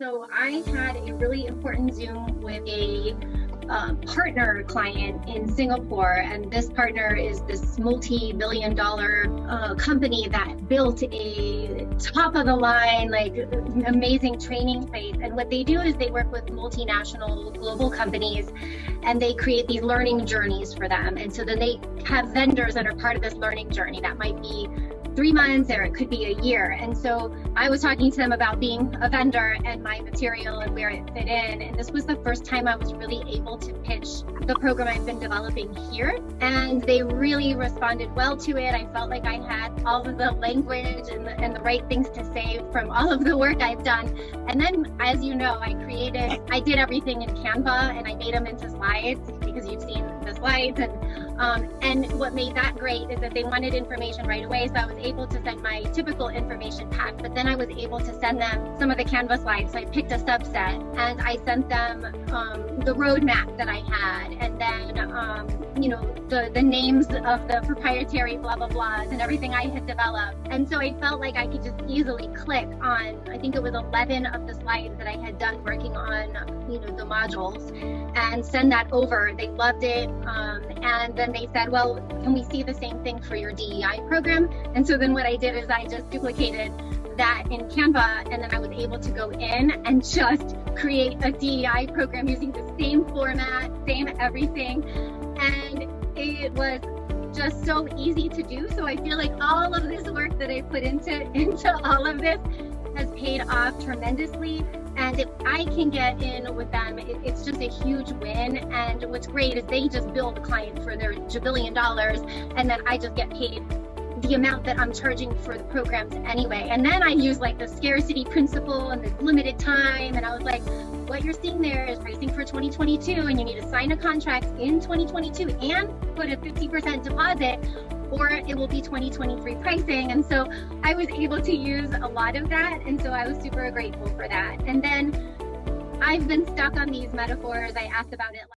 So I had a really important Zoom with a uh, partner client in Singapore, and this partner is this multi-billion dollar uh, company that built a top of the line, like amazing training space. And what they do is they work with multinational global companies and they create these learning journeys for them. And so then they have vendors that are part of this learning journey that might be three months or it could be a year. And so I was talking to them about being a vendor and my material and where it fit in. And this was the first time I was really able to pitch the program I've been developing here. And they really responded well to it. I felt like I had all of the language and the, and the right things to say from all of the work I've done. And then, as you know, I created, I did everything in Canva and I made them into slides because you've seen the slides. And, um, and what made that great is that they wanted information right away. So I was able to send my typical information pack, but then I was able to send them some of the Canva slides. So I picked a subset and I sent them um, the roadmap that I had, and then um, you know the the names of the proprietary blah blah blahs and everything I had developed. And so I felt like I could just easily click on. I think it was 11 of the slides that I had done working on you know the modules, and send that over. They loved it, um, and they said, well, can we see the same thing for your DEI program? And so then what I did is I just duplicated that in Canva and then I was able to go in and just create a DEI program using the same format, same everything. And it was just so easy to do. So I feel like all of this work that I put into, into all of this has paid off tremendously. And if I can get in with them, it, it's just a huge win. And what's great is they just bill the client for their jabillion dollars, and then I just get paid the amount that I'm charging for the programs anyway. And then I use like the scarcity principle and the limited time. And I was like, what you're seeing there is pricing for 2022 and you need to sign a contract in 2022 and put a 50% deposit or it will be 2023 pricing. And so I was able to use a lot of that. And so I was super grateful for that. And then I've been stuck on these metaphors. I asked about it